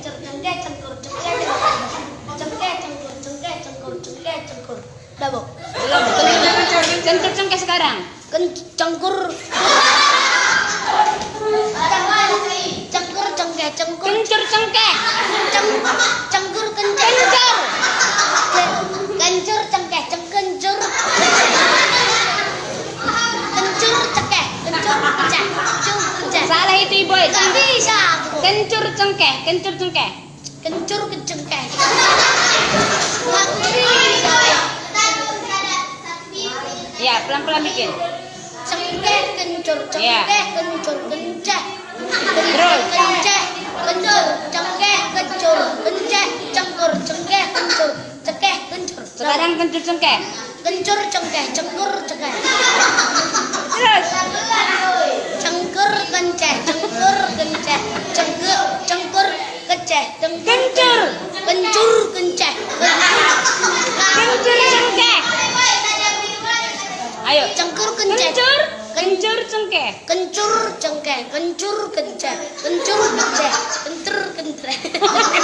cengkeh cengkur cengkeh cengkur cengkeh cengkur cengkeh cengkur cengkeh cengkur udah bu Belum. Kencur kencur cengkeh sekarang. cengkur cengkur cengkeh cengkur Kencur cengkeh. ceng cengkur kencur Kencur. kencur cengkeh cengkencur kencur cengkeh kencur cengkeh kencur cengkeh Salah itu ibu. Kencur cengkeh. Kencur cengkeh. kencur bisa Ya pelan pelan bikin. cengkeh kencur cengkeh kencur kenceh Terus. kenceh kencur cengkeh kencur kenceh cengkur cengkeh kencur cengkeh kencur Sekarang kencur cengkeh. kencur cengkeh cengkur cengkeh Kencur. kencur kenceh Kencur cengkeh. Ayo. cengkur kenceh Kencur. Kencur cengkeh. kencur cengkeh kencur kenceh kencur keceh kencur kenceh